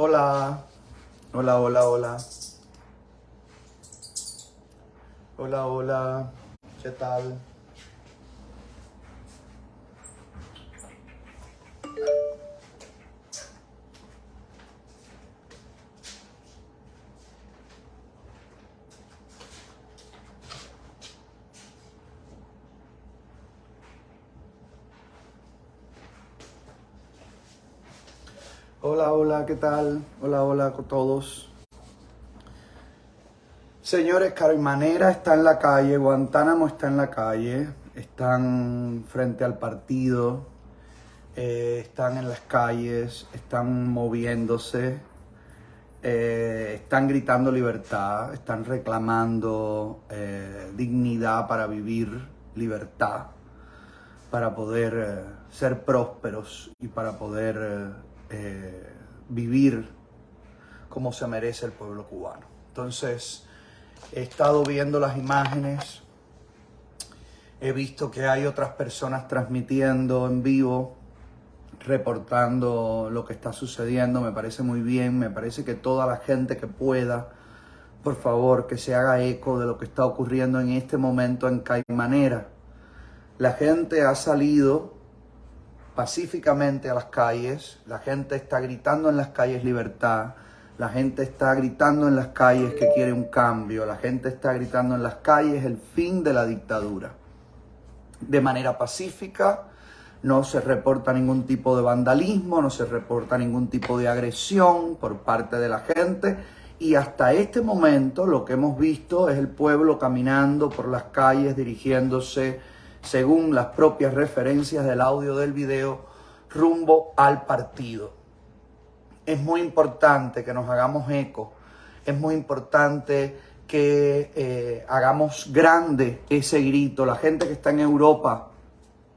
Hola, hola, hola, hola. Hola, hola, ¿qué tal? Hola, hola, ¿qué tal? Hola, hola con todos. Señores, Carimanera está en la calle, Guantánamo está en la calle, están frente al partido, eh, están en las calles, están moviéndose, eh, están gritando libertad, están reclamando eh, dignidad para vivir, libertad, para poder ser prósperos y para poder vivir como se merece el pueblo cubano. Entonces, he estado viendo las imágenes, he visto que hay otras personas transmitiendo en vivo, reportando lo que está sucediendo, me parece muy bien, me parece que toda la gente que pueda, por favor, que se haga eco de lo que está ocurriendo en este momento en Caimanera. La gente ha salido pacíficamente a las calles, la gente está gritando en las calles libertad, la gente está gritando en las calles que quiere un cambio, la gente está gritando en las calles el fin de la dictadura. De manera pacífica, no se reporta ningún tipo de vandalismo, no se reporta ningún tipo de agresión por parte de la gente y hasta este momento lo que hemos visto es el pueblo caminando por las calles dirigiéndose según las propias referencias del audio del video, rumbo al partido. Es muy importante que nos hagamos eco, es muy importante que eh, hagamos grande ese grito. La gente que está en Europa,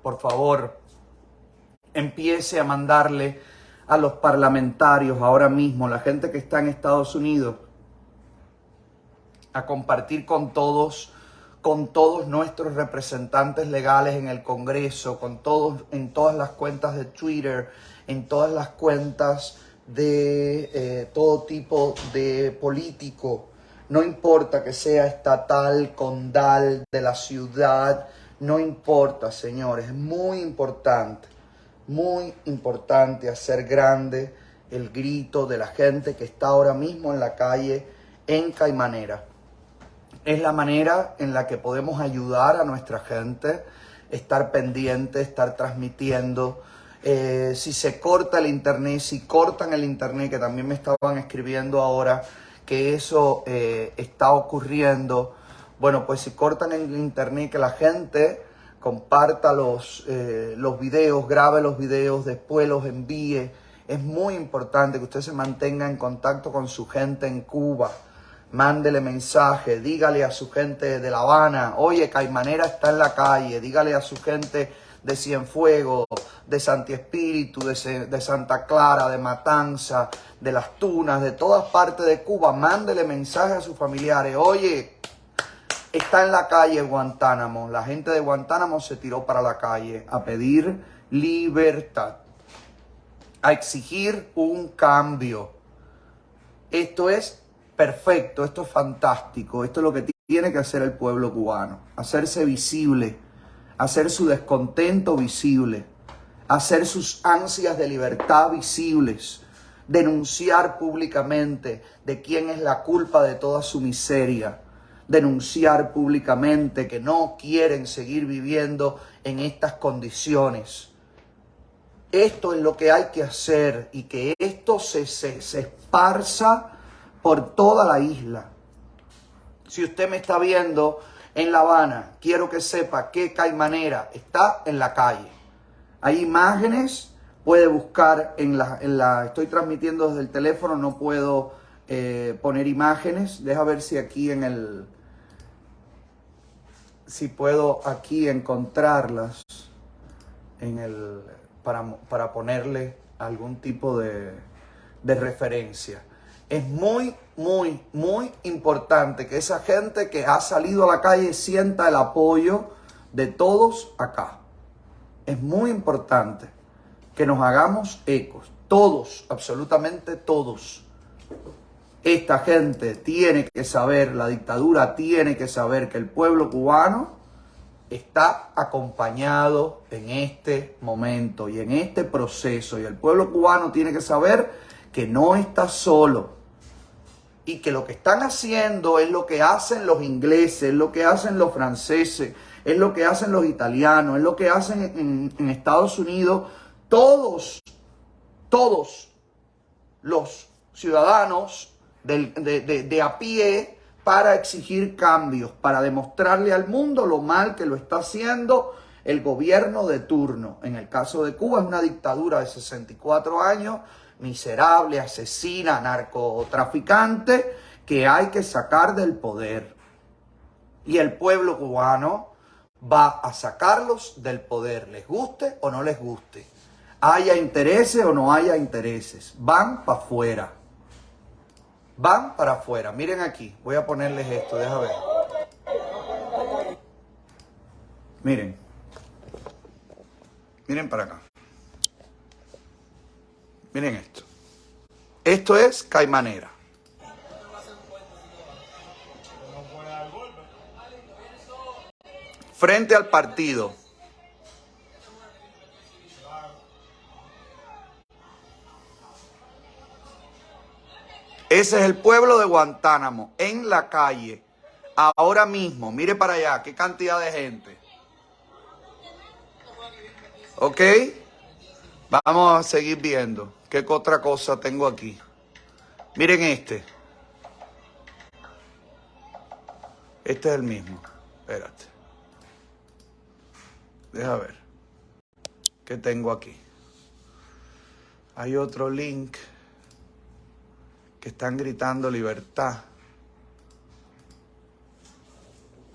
por favor, empiece a mandarle a los parlamentarios ahora mismo, la gente que está en Estados Unidos, a compartir con todos con todos nuestros representantes legales en el Congreso, con todos, en todas las cuentas de Twitter, en todas las cuentas de eh, todo tipo de político, no importa que sea estatal, condal, de la ciudad, no importa, señores, es muy importante, muy importante hacer grande el grito de la gente que está ahora mismo en la calle en Caimanera es la manera en la que podemos ayudar a nuestra gente, estar pendiente, estar transmitiendo. Eh, si se corta el internet, si cortan el internet, que también me estaban escribiendo ahora que eso eh, está ocurriendo, bueno, pues si cortan el internet, que la gente comparta los, eh, los videos, grabe los videos, después los envíe. Es muy importante que usted se mantenga en contacto con su gente en Cuba mándele mensaje, dígale a su gente de La Habana, oye, Caimanera está en la calle, dígale a su gente de Cienfuegos, de Santi Espíritu, de, Santa Clara, de Matanza, de Las Tunas, de todas partes de Cuba, mándele mensaje a sus familiares, oye, está en la calle Guantánamo, la gente de Guantánamo se tiró para la calle a pedir libertad, a exigir un cambio. Esto es perfecto, esto es fantástico, esto es lo que tiene que hacer el pueblo cubano, hacerse visible, hacer su descontento visible, hacer sus ansias de libertad visibles, denunciar públicamente de quién es la culpa de toda su miseria, denunciar públicamente que no quieren seguir viviendo en estas condiciones. Esto es lo que hay que hacer y que esto se, se, se esparza por toda la isla. Si usted me está viendo en La Habana, quiero que sepa que Caimanera está en la calle. Hay imágenes, puede buscar en la, en la estoy transmitiendo desde el teléfono, no puedo eh, poner imágenes. Deja ver si aquí en el, si puedo aquí encontrarlas en el, para, para ponerle algún tipo de, de referencia es muy, muy, muy importante que esa gente que ha salido a la calle sienta el apoyo de todos acá. Es muy importante que nos hagamos ecos. Todos, absolutamente todos. Esta gente tiene que saber, la dictadura tiene que saber que el pueblo cubano está acompañado en este momento y en este proceso. Y el pueblo cubano tiene que saber que no está solo. Y que lo que están haciendo es lo que hacen los ingleses, es lo que hacen los franceses, es lo que hacen los italianos, es lo que hacen en, Estados Unidos. Todos, todos los ciudadanos de, de a pie para exigir cambios, para demostrarle al mundo lo mal que lo está haciendo el gobierno de turno. En el caso de Cuba es una dictadura de 64 años, miserable, asesina, narcotraficante, que hay que sacar del poder. Y el pueblo cubano va a sacarlos del poder, les guste o no les guste. Haya intereses o no haya intereses, van para afuera van para afuera. Miren aquí, voy a ponerles esto, deja ver. Miren. Miren para acá. Miren esto. Esto es Caimanera. Frente al partido. Ese es el pueblo de Guantánamo, en la calle, ahora mismo. Mire para allá, qué cantidad de gente. ¿Ok? Vamos a seguir viendo. ¿Qué otra cosa tengo aquí? Miren este. Este es el mismo. Espérate. Deja ver. ¿Qué tengo aquí? Hay otro link que están gritando libertad.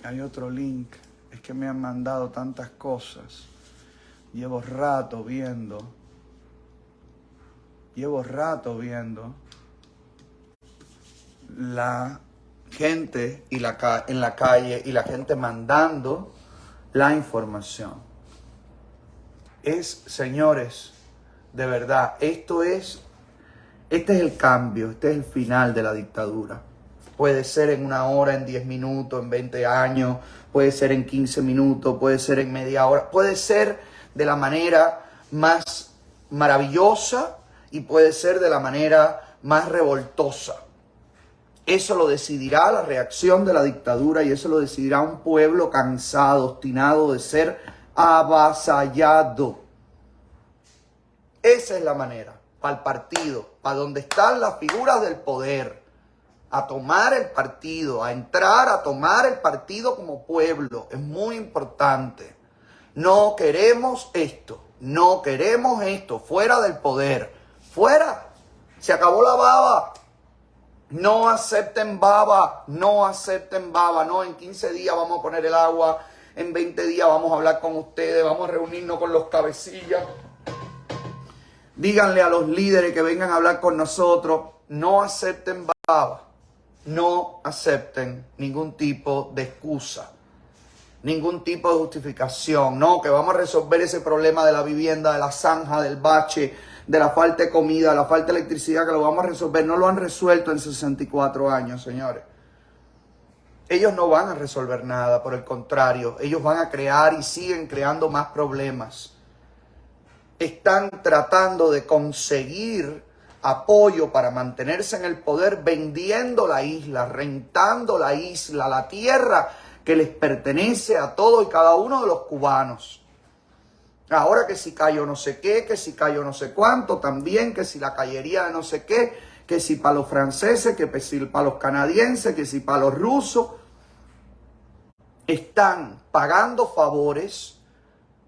Hay otro link. Es que me han mandado tantas cosas. Llevo rato viendo. Llevo rato viendo la gente y la, en la calle y la gente mandando la información. Es, señores, de verdad, esto es este es el cambio, este es el final de la dictadura. Puede ser en una hora, en 10 minutos, en 20 años, puede ser en 15 minutos, puede ser en media hora, puede ser de la manera más maravillosa y puede ser de la manera más revoltosa. Eso lo decidirá la reacción de la dictadura y eso lo decidirá un pueblo cansado, obstinado de ser avasallado. Esa es la manera para el partido, para donde están las figuras del poder, a tomar el partido, a entrar a tomar el partido como pueblo. Es muy importante. No queremos esto, no queremos esto, fuera del poder, fuera. Se acabó la baba. No acepten baba, no acepten baba, no, en 15 días vamos a poner el agua, en 20 días vamos a hablar con ustedes, vamos a reunirnos con los cabecillas. Díganle a los líderes que vengan a hablar con nosotros, no acepten baba, no acepten ningún tipo de excusa, ningún tipo de justificación, no, que vamos a resolver ese problema de la vivienda, de la zanja, del bache, de la falta de comida, la falta de electricidad, que lo vamos a resolver. No lo han resuelto en 64 años, señores. Ellos no van a resolver nada, por el contrario, ellos van a crear y siguen creando más problemas están tratando de conseguir apoyo para mantenerse en el poder vendiendo la isla, rentando la isla, la tierra que les pertenece a todos y cada uno de los cubanos. Ahora que si cayó no sé qué, que si cayó no sé cuánto, también que si la callería de no sé qué, que si para los franceses, que si para los canadienses, que si para los rusos, están pagando favores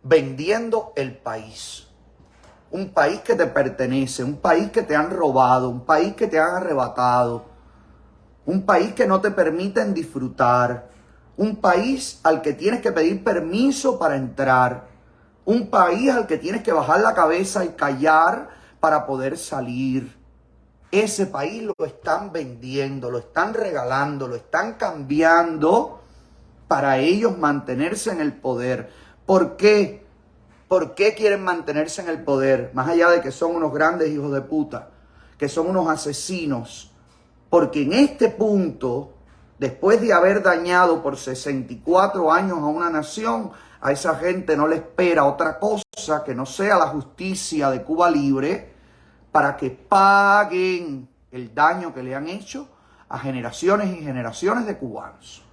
vendiendo el país. Un país que te pertenece, un país que te han robado, un país que te han arrebatado, un país que no te permiten disfrutar, un país al que tienes que pedir permiso para entrar, un país al que tienes que bajar la cabeza y callar para poder salir. Ese país lo están vendiendo, lo están regalando, lo están cambiando para ellos mantenerse en el poder. ¿Por qué? ¿Por qué quieren mantenerse en el poder? Más allá de que son unos grandes hijos de puta, que son unos asesinos. Porque en este punto, después de haber dañado por 64 años a una nación, a esa gente no le espera otra cosa que no sea la justicia de Cuba Libre para que paguen el daño que le han hecho a generaciones y generaciones de cubanos.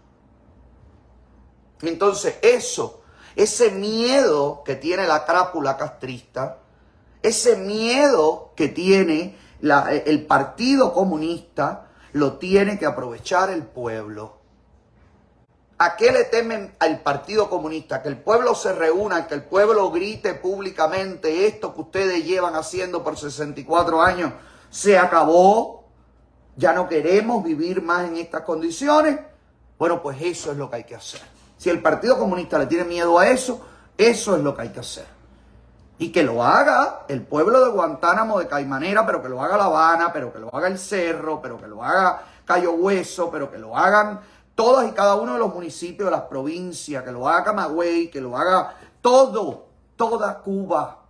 Entonces eso, ese miedo que tiene la crápula castrista, ese miedo que tiene el Partido Comunista, lo tiene que aprovechar el pueblo. ¿A qué le temen al Partido Comunista? Que el pueblo se reúna, que el pueblo grite públicamente esto que ustedes llevan haciendo por 64 años se acabó, ya no queremos vivir más en estas condiciones. Bueno, pues eso es lo que hay que hacer. Si el Partido Comunista le tiene miedo a eso, eso es lo que hay que hacer. Y que lo haga el pueblo de Guantánamo, de Caimanera, pero que lo haga La Habana, pero que lo haga el Cerro, pero que lo haga Cayo Hueso, pero que lo hagan todos y cada uno de los municipios de las provincias, que lo haga Camagüey, que lo haga todo, toda Cuba.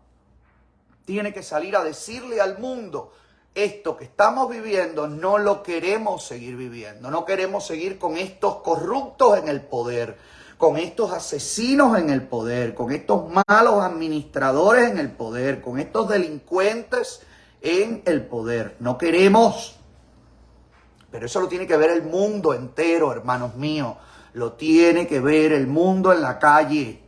Tiene que salir a decirle al mundo, esto que estamos viviendo no lo queremos seguir viviendo, no queremos seguir con estos corruptos en el poder, con estos asesinos en el poder, con estos malos administradores en el poder, con estos delincuentes en el poder. No queremos. Pero eso lo tiene que ver el mundo entero, hermanos míos. Lo tiene que ver el mundo en la calle.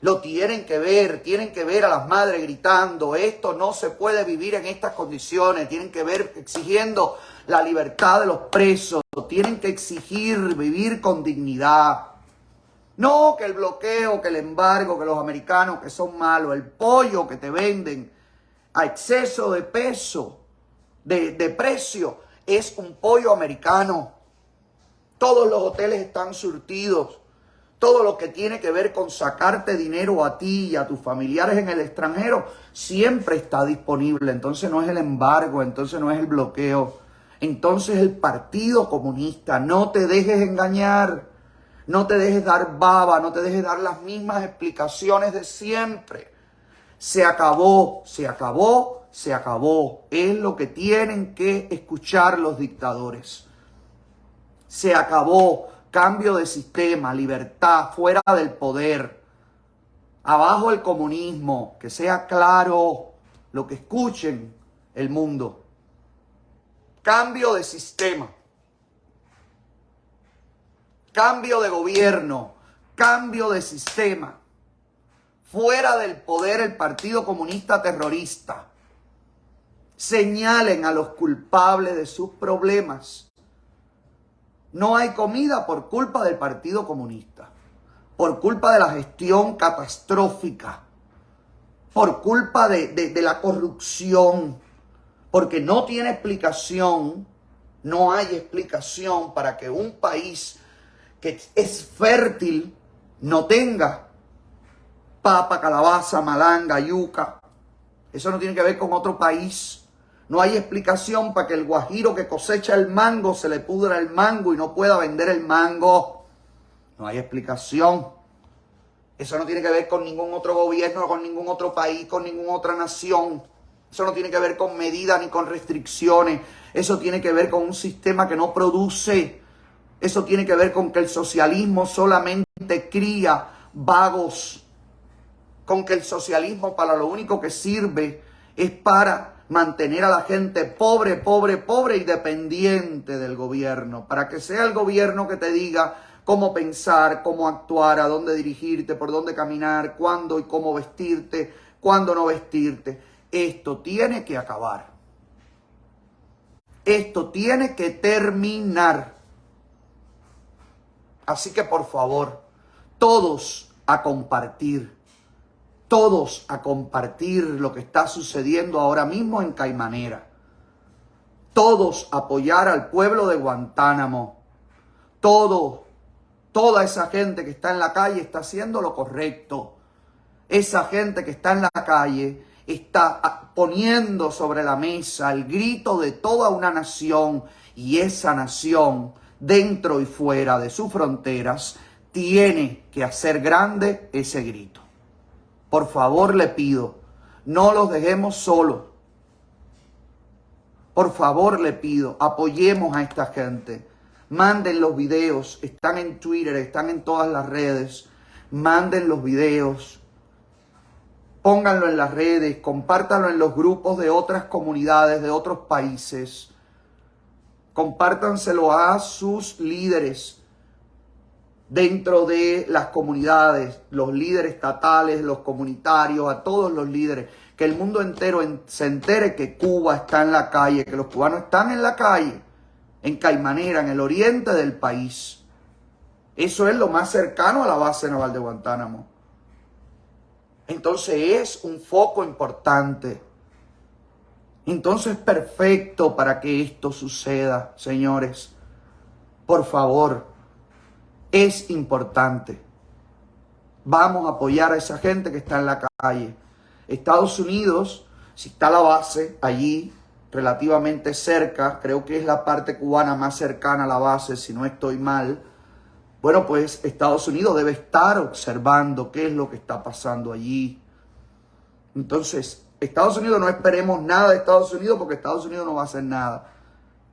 Lo tienen que ver, tienen que ver a las madres gritando, esto no se puede vivir en estas condiciones, tienen que ver exigiendo la libertad de los presos, tienen que exigir vivir con dignidad. No que el bloqueo, que el embargo, que los americanos que son malos, el pollo que te venden a exceso de peso, de, de precio, es un pollo americano. Todos los hoteles están surtidos. Todo lo que tiene que ver con sacarte dinero a ti y a tus familiares en el extranjero siempre está disponible. Entonces no es el embargo, entonces no es el bloqueo. Entonces el Partido Comunista, no te dejes engañar, no te dejes dar baba, no te dejes dar las mismas explicaciones de siempre. Se acabó, se acabó, se acabó. Es lo que tienen que escuchar los dictadores. Se acabó. Cambio de sistema, libertad, fuera del poder. Abajo el comunismo. Que sea claro lo que escuchen el mundo. Cambio de sistema. Cambio de gobierno. Cambio de sistema. Fuera del poder el Partido Comunista Terrorista señalen a los culpables de sus problemas. No hay comida por culpa del Partido Comunista, por culpa de la gestión catastrófica, por culpa de, la corrupción, porque no tiene explicación, no hay explicación para que un país que es fértil no tenga papa, calabaza, malanga, yuca. Eso no tiene que ver con otro país. No hay explicación para que el guajiro que cosecha el mango se le pudra el mango y no pueda vender el mango. No hay explicación. Eso no tiene que ver con ningún otro gobierno, con ningún otro país, con ninguna otra nación. Eso no tiene que ver con medidas ni con restricciones. Eso tiene que ver con un sistema que no produce. Eso tiene que ver con que el socialismo solamente cría vagos. Con que el socialismo para lo único que sirve es para mantener a la gente pobre, pobre, pobre y dependiente del gobierno, para que sea el gobierno que te diga cómo pensar, cómo actuar, a dónde dirigirte, por dónde caminar, cuándo y cómo vestirte, cuándo no vestirte. Esto tiene que acabar. Esto tiene que terminar. Así que por favor, todos a compartir todos a compartir lo que está sucediendo ahora mismo en Caimanera. Todos apoyar al pueblo de Guantánamo. Todo, toda esa gente que está en la calle está haciendo lo correcto. Esa gente que está en la calle está poniendo sobre la mesa el grito de toda una nación y esa nación, dentro y fuera de sus fronteras, tiene que hacer grande ese grito. Por favor le pido, no los dejemos solos. Por favor le pido, apoyemos a esta gente. Manden los videos, están en Twitter, están en todas las redes. Manden los videos, pónganlo en las redes, compártanlo en los grupos de otras comunidades, de otros países. Compártanselo a sus líderes dentro de las comunidades, los líderes estatales, los comunitarios, a todos los líderes, que el mundo entero se entere que Cuba está en la calle, que los cubanos están en la calle, en Caimanera, en el oriente del país. Eso es lo más cercano a la base naval de Guantánamo. Entonces es un foco importante. Entonces perfecto para que esto suceda, señores. Por favor, es importante. Vamos a apoyar a esa gente que está en la calle. Estados Unidos, si está la base allí, relativamente cerca, creo que es la parte cubana más cercana a la base, si no estoy mal, bueno, pues Estados Unidos debe estar observando qué es lo que está pasando allí. Entonces, Estados Unidos no esperemos nada de Estados Unidos porque Estados Unidos no va a hacer nada.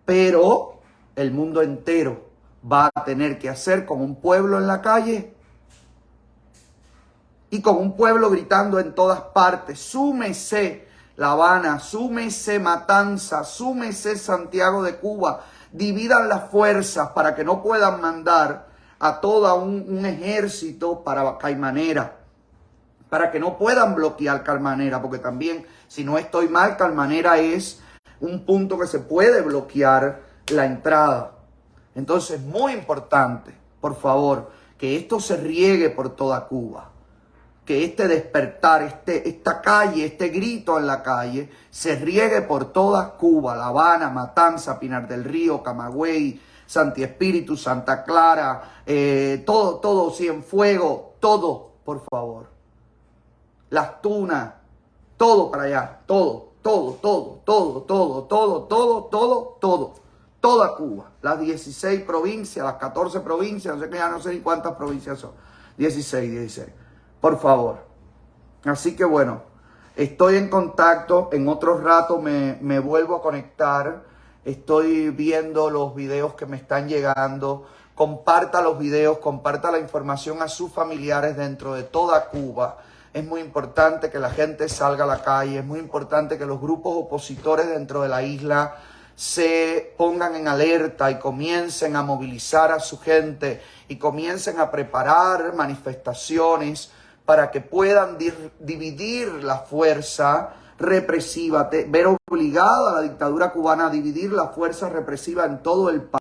Pero el mundo entero va a tener que hacer como un pueblo en la calle y como un pueblo gritando en todas partes, súmese La Habana, súmese Matanza, súmese Santiago de Cuba, dividan las fuerzas para que no puedan mandar a todo un, un ejército para Caimanera, para que no puedan bloquear Calmanera, porque también, si no estoy mal, Calmanera es un punto que se puede bloquear la entrada. Entonces, muy importante, por favor, que esto se riegue por toda Cuba. Que este despertar, este, esta calle, este grito en la calle, se riegue por toda Cuba. La Habana, Matanza, Pinar del Río, Camagüey, Santi Espíritu, Santa Clara, eh, todo, todo, Cienfuego, todo, por favor. Las Tunas, todo para allá, todo, todo, todo, todo, todo, todo, todo, todo, todo toda Cuba, las 16 provincias, las 14 provincias, no sé ya no sé ni cuántas provincias son, 16, 16, por favor. Así que bueno, estoy en contacto, en otro rato me, me vuelvo a conectar, estoy viendo los videos que me están llegando, comparta los videos, comparta la información a sus familiares dentro de toda Cuba. Es muy importante que la gente salga a la calle, es muy importante que los grupos opositores dentro de la isla se pongan en alerta y comiencen a movilizar a su gente y comiencen a preparar manifestaciones para que puedan dividir la fuerza represiva, ver obligada a la dictadura cubana a dividir la fuerza represiva en todo el país.